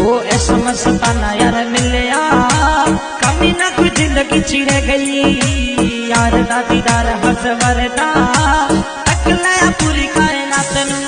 ओ ऐसा मस्ता यार मिलया कमी ना कोई ज़िंदगी चिड़ गई। यार दादीदार हस वरदा तक पूरी कायनात नू।